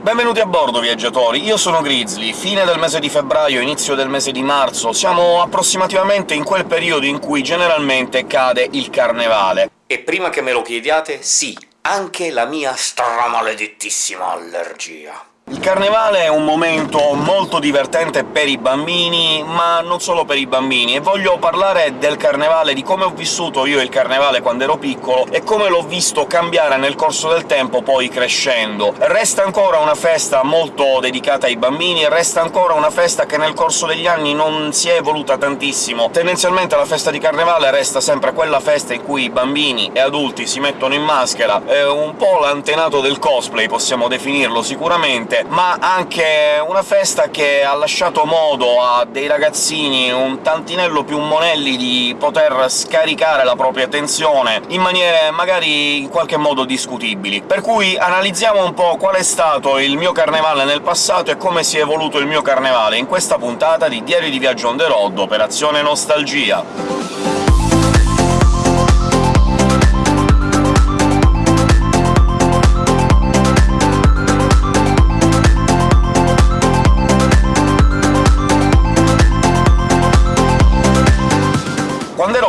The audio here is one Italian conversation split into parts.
Benvenuti a bordo, viaggiatori! Io sono Grizzly, fine del mese di febbraio, inizio del mese di marzo, siamo approssimativamente in quel periodo in cui generalmente cade il carnevale. E prima che me lo chiediate, sì, anche la mia stramaledettissima allergia. Il carnevale è un momento molto divertente per i bambini, ma non solo per i bambini, e voglio parlare del carnevale, di come ho vissuto io il carnevale quando ero piccolo e come l'ho visto cambiare nel corso del tempo, poi crescendo. Resta ancora una festa molto dedicata ai bambini, resta ancora una festa che nel corso degli anni non si è evoluta tantissimo. Tendenzialmente la festa di carnevale resta sempre quella festa in cui i bambini e adulti si mettono in maschera, è un po' l'antenato del cosplay, possiamo definirlo sicuramente, ma anche una festa che ha lasciato modo a dei ragazzini un tantinello più monelli di poter scaricare la propria tensione in maniere magari in qualche modo discutibili. Per cui analizziamo un po' qual è stato il mio carnevale nel passato e come si è evoluto il mio carnevale in questa puntata di Diario di Viaggio on the road, Operazione Nostalgia.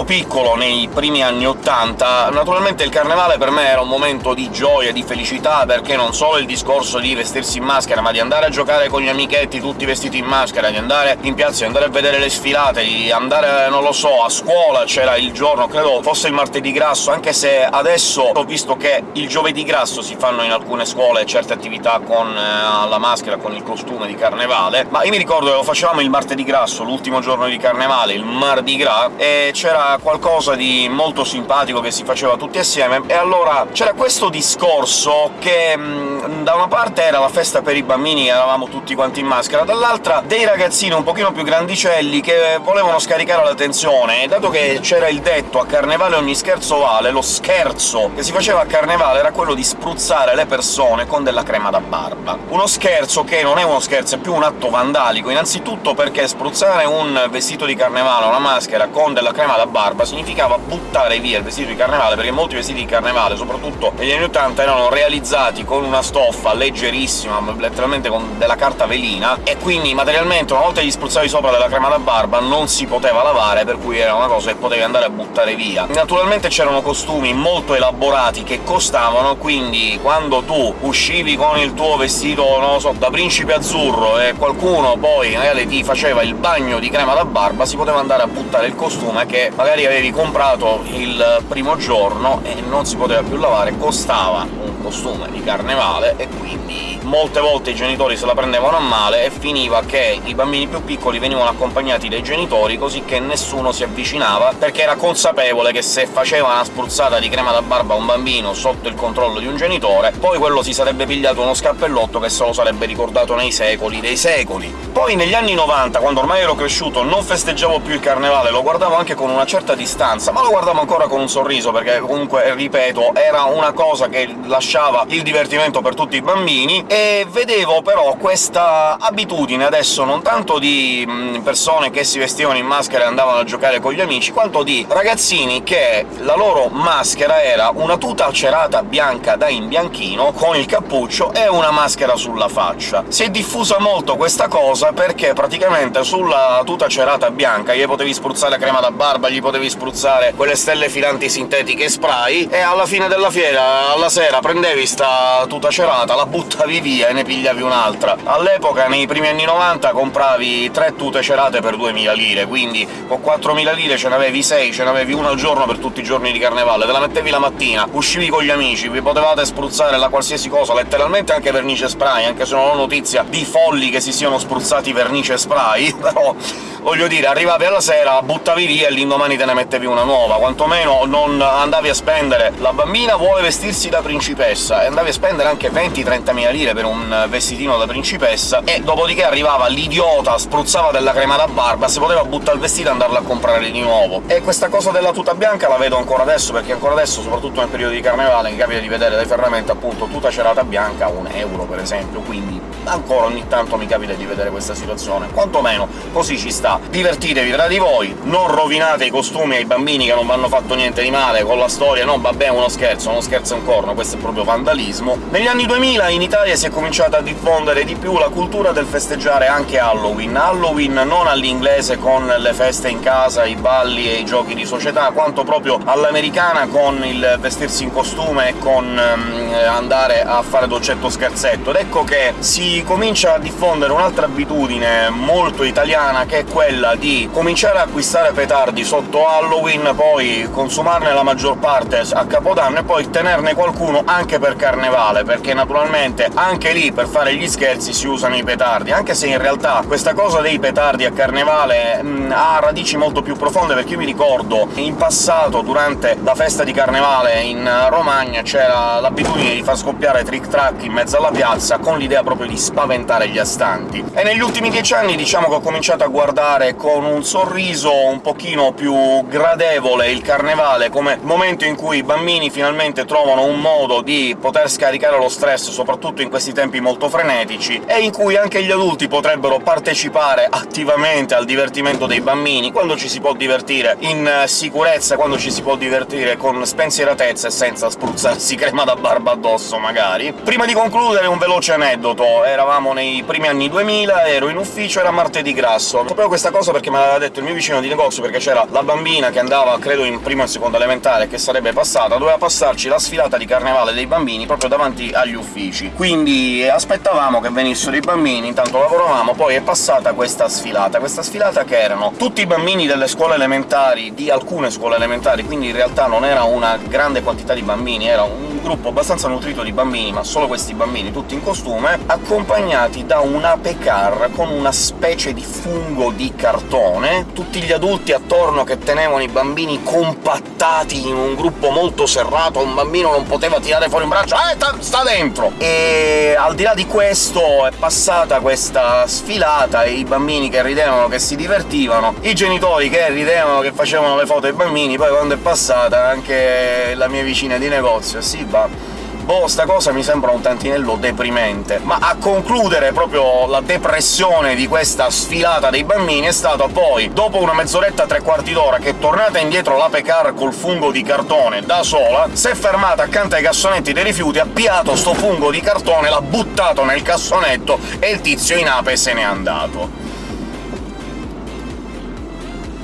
Piccolo, nei primi anni '80, naturalmente il carnevale per me era un momento di gioia, di felicità, perché non solo il discorso di vestirsi in maschera, ma di andare a giocare con gli amichetti tutti vestiti in maschera, di andare in piazza, di andare a vedere le sfilate, di andare, non lo so, a scuola c'era il giorno, credo fosse il martedì grasso, anche se adesso ho visto che il giovedì grasso si fanno in alcune scuole certe attività con eh, la maschera, con il costume di carnevale, ma io mi ricordo che lo facevamo il martedì grasso, l'ultimo giorno di carnevale, il Mardi Gras, e c'era qualcosa di molto simpatico che si faceva tutti assieme, e allora c'era questo discorso che mh, da una parte era la festa per i bambini, eravamo tutti quanti in maschera, dall'altra dei ragazzini un pochino più grandicelli che volevano scaricare la tensione, e dato che c'era il detto «a carnevale ogni scherzo vale», lo scherzo che si faceva a carnevale era quello di spruzzare le persone con della crema da barba. Uno scherzo che non è uno scherzo, è più un atto vandalico, innanzitutto perché spruzzare un vestito di carnevale, una maschera, con della crema da barba barba significava buttare via il vestito di carnevale, perché molti vestiti di carnevale, soprattutto negli anni 80, erano realizzati con una stoffa leggerissima, letteralmente con della carta velina, e quindi materialmente una volta gli spruzzavi sopra della crema da barba non si poteva lavare, per cui era una cosa che potevi andare a buttare via. Naturalmente c'erano costumi molto elaborati che costavano, quindi quando tu uscivi con il tuo vestito, non lo so, da principe azzurro e qualcuno poi magari ti faceva il bagno di crema da barba, si poteva andare a buttare il costume che magari magari avevi comprato il primo giorno e non si poteva più lavare, costava un costume di carnevale, e quindi molte volte i genitori se la prendevano a male e finiva che i bambini più piccoli venivano accompagnati dai genitori, così che nessuno si avvicinava, perché era consapevole che se faceva una spruzzata di crema da barba a un bambino sotto il controllo di un genitore, poi quello si sarebbe pigliato uno scappellotto che se lo sarebbe ricordato nei secoli dei secoli. Poi negli anni 90, quando ormai ero cresciuto, non festeggiavo più il carnevale, lo guardavo anche con una certa distanza, ma lo guardavo ancora con un sorriso, perché comunque, ripeto, era una cosa che lasciava il divertimento per tutti i bambini, e vedevo però questa abitudine adesso non tanto di persone che si vestivano in maschera e andavano a giocare con gli amici, quanto di ragazzini che la loro maschera era una tuta cerata bianca da imbianchino, con il cappuccio e una maschera sulla faccia. Si è diffusa molto questa cosa perché praticamente sulla tuta cerata bianca gli potevi spruzzare crema da barba, gli potevi spruzzare quelle stelle filanti sintetiche spray, e alla fine della fiera, alla sera, prendevi sta tuta cerata, la buttavi via via e ne pigliavi un'altra. All'epoca, nei primi anni 90, compravi tre tute cerate per 2000 lire, quindi con 4000 lire ce n'avevi 6, ce n'avevi una al giorno per tutti i giorni di carnevale, te la mettevi la mattina, uscivi con gli amici, vi potevate spruzzare la qualsiasi cosa, letteralmente anche vernice spray, anche se non ho notizia di folli che si siano spruzzati vernice spray, però voglio dire, arrivavi alla sera, buttavi via e l'indomani te ne mettevi una nuova, quantomeno non andavi a spendere «la bambina vuole vestirsi da principessa» e andavi a spendere anche 20-30 mila lire per un vestitino da principessa, e dopodiché arrivava l'idiota, spruzzava della crema da barba, si poteva buttare il vestito e andarlo a comprare di nuovo. E questa cosa della tuta bianca la vedo ancora adesso, perché ancora adesso, soprattutto nel periodo di carnevale, mi capita di vedere dai ferramenti appunto tuta cerata bianca a un euro, per esempio, quindi ancora ogni tanto mi capita di vedere questa situazione. Quantomeno così ci sta. Divertitevi tra di voi, non rovinate i costumi ai bambini che non hanno fatto niente di male con la storia «no, vabbè, uno scherzo, uno scherzo è un corno», questo è proprio vandalismo. Negli anni 2000 in Italia si è cominciata a diffondere di più la cultura del festeggiare anche Halloween. Halloween non all'inglese con le feste in casa, i balli e i giochi di società, quanto proprio all'americana con il vestirsi in costume e con um, andare a fare dolcetto scherzetto. Ed ecco che si comincia a diffondere un'altra abitudine molto italiana, che è quella di cominciare a acquistare petardi sotto Halloween, poi consumarne la maggior parte a Capodanno e poi tenerne qualcuno anche per Carnevale, perché naturalmente anche lì per fare gli scherzi si usano i petardi, anche se in realtà questa cosa dei petardi a Carnevale mh, ha radici molto più profonde, perché io mi ricordo in passato, durante la festa di Carnevale in Romagna, c'era l'abitudine di far scoppiare trick-track in mezzo alla piazza, con l'idea proprio di spaventare gli astanti. E negli ultimi dieci anni diciamo che ho cominciato a guardare con un sorriso un pochino più gradevole il Carnevale, come momento in cui i bambini finalmente trovano un modo di poter scaricare lo stress, soprattutto in questi tempi molto frenetici, e in cui anche gli adulti potrebbero partecipare attivamente al divertimento dei bambini, quando ci si può divertire in sicurezza, quando ci si può divertire con spensieratezza e senza spruzzarsi crema da barba addosso, magari. Prima di concludere un veloce aneddoto. Eravamo nei primi anni 2000, ero in ufficio, era martedì grasso. Sapevo questa cosa perché me l'aveva detto il mio vicino di negozio, perché c'era la bambina che andava, credo, in prima e seconda elementare, che sarebbe passata, doveva passarci la sfilata di carnevale dei bambini proprio davanti agli uffici. Quindi aspettavamo che venissero i bambini, intanto lavoravamo, poi è passata questa sfilata. Questa sfilata che erano tutti i bambini delle scuole elementari, di alcune scuole elementari, quindi in realtà non era una grande quantità di bambini, era un gruppo abbastanza nutrito di bambini, ma solo questi bambini, tutti in costume, accompagnati da un ape car con una specie di fungo di cartone, tutti gli adulti attorno che tenevano i bambini compattati in un gruppo molto serrato, un bambino non poteva tirare fuori un braccio «Eh, sta dentro!» E al di là di questo è passata questa sfilata, e i bambini che ridevano, che si divertivano, i genitori che ridevano, che facevano le foto ai bambini, poi quando è passata anche la mia vicina di negozio «Sì, va, boh, sta cosa mi sembra un tantinello deprimente. Ma a concludere proprio la depressione di questa sfilata dei bambini è stato poi, dopo una mezz'oretta, tre quarti d'ora, che tornata indietro l'ape car col fungo di cartone da sola, si è fermata accanto ai cassonetti dei rifiuti, ha piato sto fungo di cartone, l'ha buttato nel cassonetto e il tizio in ape se n'è andato.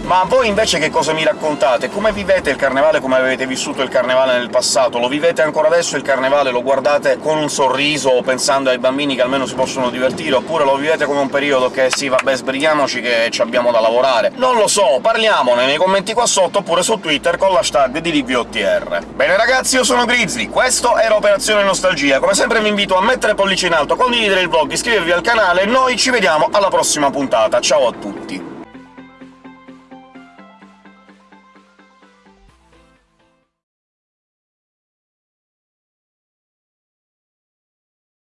Ma voi invece che cosa mi raccontate? Come vivete il carnevale, come avete vissuto il carnevale nel passato? Lo vivete ancora adesso il carnevale? Lo guardate con un sorriso, pensando ai bambini che almeno si possono divertire? Oppure lo vivete come un periodo che sì, vabbè, sbrighiamoci che ci abbiamo da lavorare? Non lo so, parliamone nei commenti qua sotto, oppure su Twitter con l'hashtag di DVOTR. Bene ragazzi, io sono Grizzly, questo era Operazione Nostalgia. Come sempre vi invito a mettere pollice in alto, condividere il vlog, iscrivervi al canale, e noi ci vediamo alla prossima puntata. Ciao a tutti!